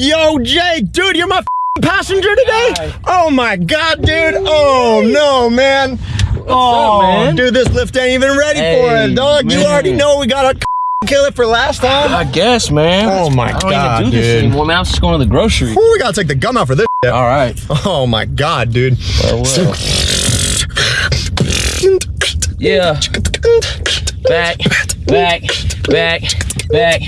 Yo, Jake, dude, you're my f***ing passenger today? Oh my god, dude. Oh no, man. What's oh, man? dude, this lift ain't even ready for it, dog. You already know we got to kill it for last time. I guess, man. Oh my I don't God, even do this dude. anymore, man. I'm just going to the grocery. Ooh, we gotta take the gum out for this. shit. All right. Oh my god, dude. Farewell. Yeah. Back, back, back, back,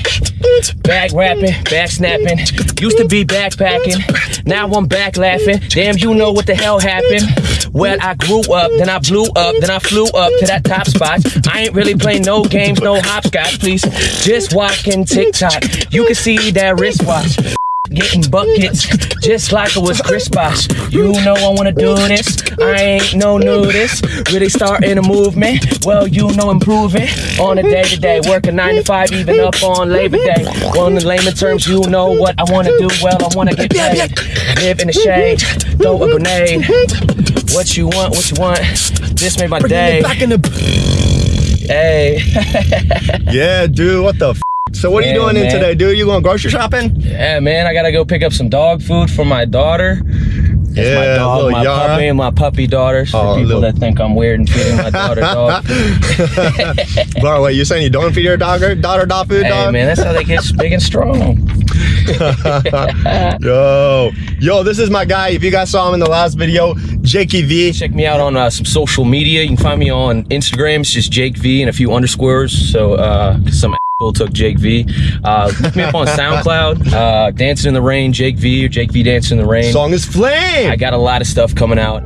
back rapping, back snapping. Used to be backpacking, now I'm back laughing. Damn, you know what the hell happened. Well, I grew up, then I blew up, then I flew up to that top spot. I ain't really playing no games, no hopscotch, please. Just walking TikTok. You can see that wristwatch. Getting buckets just like it was Chris Bosh. You know I wanna do this. I ain't no nudist. Really starting a movement. Well, you know improving on a day to day. Working nine to five, even up on Labor Day. On the layman terms, you know what I wanna do. Well, I wanna get paid. Live in the shade, throw a grenade. What you want, what you want. This made my day. Back in the. Hey. Yeah, dude. What the? So what are you doing in today, dude? You going grocery shopping? Yeah, man, I gotta go pick up some dog food for my daughter. Yeah, my dog, my Yara. puppy, and my puppy daughters. For Oh, people little- that think I'm weird and feeding my daughter dog food. Bro, wait, you saying you don't feed your dog daughter dog food, Hey dog? man, that's how they get big and strong. Yo, yo, this is my guy. If you guys saw him in the last video, Jakey V. Check me out on uh, some social media. You can find me on Instagram. It's just Jake V and a few underscores. So uh, some asshole took Jake V. Uh, look me up on SoundCloud. Uh, Dancing in the Rain, Jake V or Jake V Dancing in the Rain. Song is Flame. I got a lot of stuff coming out.